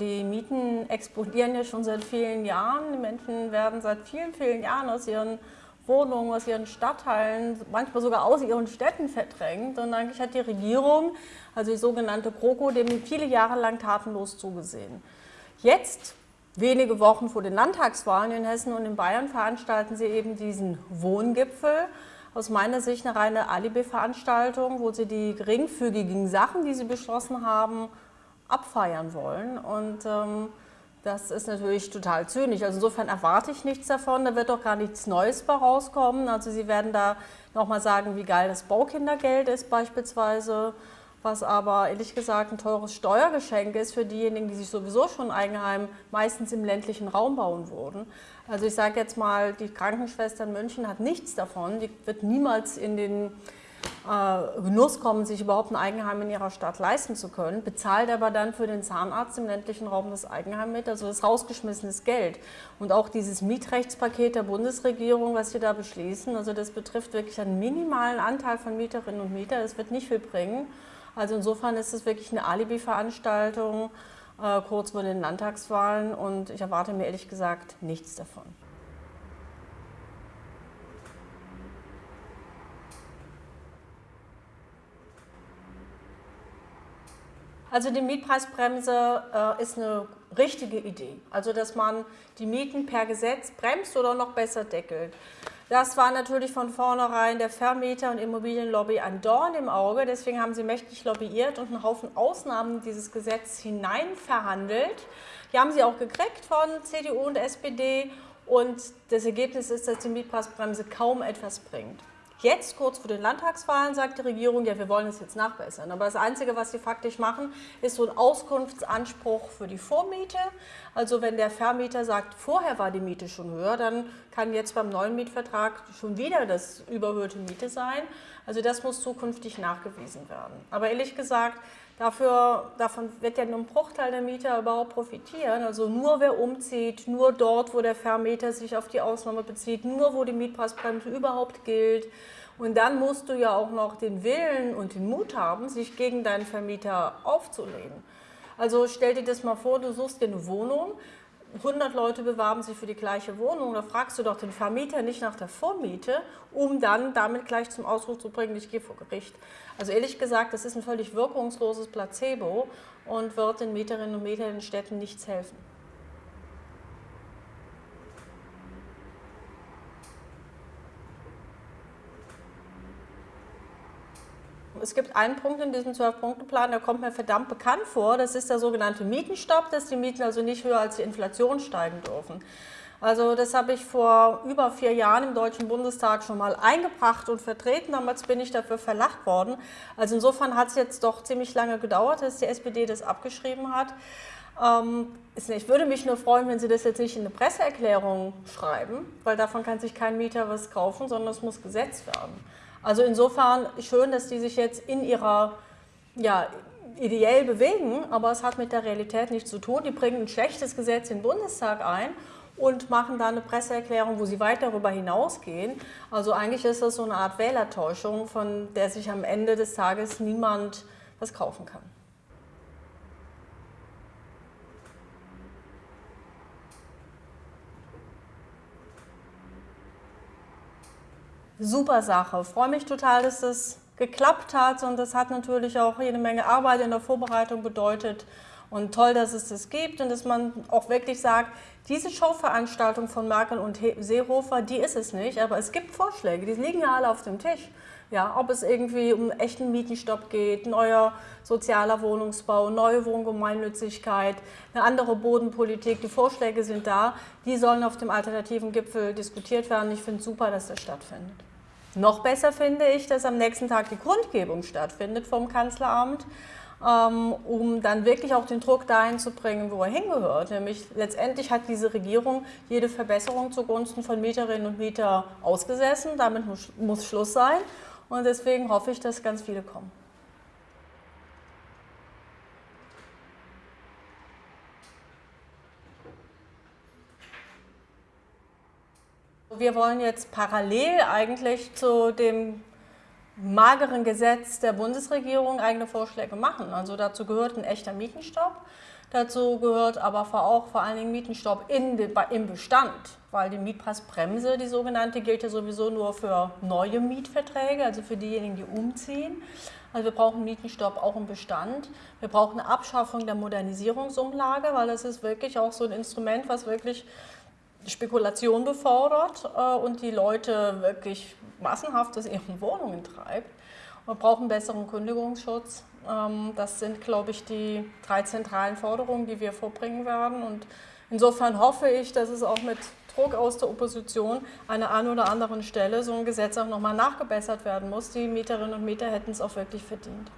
Die Mieten explodieren ja schon seit vielen Jahren. Die Menschen werden seit vielen, vielen Jahren aus ihren Wohnungen, aus ihren Stadtteilen, manchmal sogar aus ihren Städten verdrängt. Und eigentlich hat die Regierung, also die sogenannte GroKo, dem viele Jahre lang tatenlos zugesehen. Jetzt, wenige Wochen vor den Landtagswahlen in Hessen und in Bayern, veranstalten sie eben diesen Wohngipfel. Aus meiner Sicht eine reine Alibi-Veranstaltung, wo sie die geringfügigen Sachen, die sie beschlossen haben, abfeiern wollen. Und ähm, das ist natürlich total zynisch. Also insofern erwarte ich nichts davon. Da wird doch gar nichts Neues bei rauskommen. Also Sie werden da nochmal sagen, wie geil das Baukindergeld ist beispielsweise, was aber ehrlich gesagt ein teures Steuergeschenk ist für diejenigen, die sich sowieso schon Eigenheim meistens im ländlichen Raum bauen würden. Also ich sage jetzt mal, die Krankenschwester in München hat nichts davon. Die wird niemals in den äh, Genuss kommen, sich überhaupt ein Eigenheim in ihrer Stadt leisten zu können, bezahlt aber dann für den Zahnarzt im ländlichen Raum das Eigenheim mit, also das rausgeschmissenes Geld. Und auch dieses Mietrechtspaket der Bundesregierung, was wir da beschließen, also das betrifft wirklich einen minimalen Anteil von Mieterinnen und Mietern, das wird nicht viel bringen. Also insofern ist es wirklich eine Alibi-Veranstaltung äh, kurz vor den Landtagswahlen und ich erwarte mir ehrlich gesagt nichts davon. Also die Mietpreisbremse äh, ist eine richtige Idee. Also dass man die Mieten per Gesetz bremst oder noch besser deckelt. Das war natürlich von vornherein der Vermieter- und Immobilienlobby ein Dorn im Auge. Deswegen haben sie mächtig lobbyiert und einen Haufen Ausnahmen dieses Gesetz hinein verhandelt. Die haben sie auch gekriegt von CDU und SPD. Und das Ergebnis ist, dass die Mietpreisbremse kaum etwas bringt. Jetzt, kurz vor den Landtagswahlen, sagt die Regierung, ja, wir wollen es jetzt nachbessern. Aber das Einzige, was sie faktisch machen, ist so ein Auskunftsanspruch für die Vormiete. Also wenn der Vermieter sagt, vorher war die Miete schon höher, dann kann jetzt beim neuen Mietvertrag schon wieder das überhöhte Miete sein. Also das muss zukünftig nachgewiesen werden. Aber ehrlich gesagt, Dafür, davon wird ja nur ein Bruchteil der Mieter überhaupt profitieren. Also nur wer umzieht, nur dort, wo der Vermieter sich auf die Ausnahme bezieht, nur wo die Mietpreisbremse überhaupt gilt. Und dann musst du ja auch noch den Willen und den Mut haben, sich gegen deinen Vermieter aufzulehnen. Also stell dir das mal vor, du suchst dir eine Wohnung, 100 Leute bewerben sich für die gleiche Wohnung, da fragst du doch den Vermieter nicht nach der Vormiete, um dann damit gleich zum Ausdruck zu bringen, ich gehe vor Gericht. Also ehrlich gesagt, das ist ein völlig wirkungsloses Placebo und wird den Mieterinnen und Mietern in Städten nichts helfen. Es gibt einen Punkt in diesem Zwölf-Punkte-Plan, der kommt mir verdammt bekannt vor. Das ist der sogenannte Mietenstopp, dass die Mieten also nicht höher als die Inflation steigen dürfen. Also das habe ich vor über vier Jahren im Deutschen Bundestag schon mal eingebracht und vertreten. Damals bin ich dafür verlacht worden. Also insofern hat es jetzt doch ziemlich lange gedauert, dass die SPD das abgeschrieben hat. Ähm, ich würde mich nur freuen, wenn Sie das jetzt nicht in eine Presseerklärung schreiben, weil davon kann sich kein Mieter was kaufen, sondern es muss gesetzt werden. Also insofern schön, dass die sich jetzt in ihrer, ja, ideell bewegen, aber es hat mit der Realität nichts zu tun. Die bringen ein schlechtes Gesetz in den Bundestag ein und machen da eine Presseerklärung, wo sie weit darüber hinausgehen. Also eigentlich ist das so eine Art Wählertäuschung, von der sich am Ende des Tages niemand was kaufen kann. Super Sache. Ich freue mich total, dass das geklappt hat und das hat natürlich auch jede Menge Arbeit in der Vorbereitung bedeutet und toll, dass es das gibt und dass man auch wirklich sagt, diese Showveranstaltung von Merkel und Seehofer, die ist es nicht, aber es gibt Vorschläge, die liegen ja alle auf dem Tisch. Ja, ob es irgendwie um echten Mietenstopp geht, neuer sozialer Wohnungsbau, neue Wohngemeinnützigkeit, eine andere Bodenpolitik, die Vorschläge sind da, die sollen auf dem alternativen Gipfel diskutiert werden. Ich finde es super, dass das stattfindet. Noch besser finde ich, dass am nächsten Tag die Grundgebung stattfindet vom Kanzleramt, ähm, um dann wirklich auch den Druck dahin zu bringen, wo er hingehört. Nämlich letztendlich hat diese Regierung jede Verbesserung zugunsten von Mieterinnen und Mietern ausgesessen. Damit muss, muss Schluss sein. Und deswegen hoffe ich, dass ganz viele kommen. Wir wollen jetzt parallel eigentlich zu dem mageren Gesetz der Bundesregierung eigene Vorschläge machen. Also dazu gehört ein echter Mietenstopp. Dazu gehört aber auch vor allen Dingen Mietenstopp in, im Bestand, weil die Mietpreisbremse, die sogenannte, gilt ja sowieso nur für neue Mietverträge, also für diejenigen, die umziehen. Also wir brauchen Mietenstopp auch im Bestand. Wir brauchen eine Abschaffung der Modernisierungsumlage, weil das ist wirklich auch so ein Instrument, was wirklich Spekulation befördert äh, und die Leute wirklich massenhaft aus ihren Wohnungen treibt. Wir brauchen besseren Kündigungsschutz. Ähm, das sind, glaube ich, die drei zentralen Forderungen, die wir vorbringen werden. Und insofern hoffe ich, dass es auch mit Druck aus der Opposition an der einen oder anderen Stelle so ein Gesetz auch nochmal nachgebessert werden muss. Die Mieterinnen und Mieter hätten es auch wirklich verdient.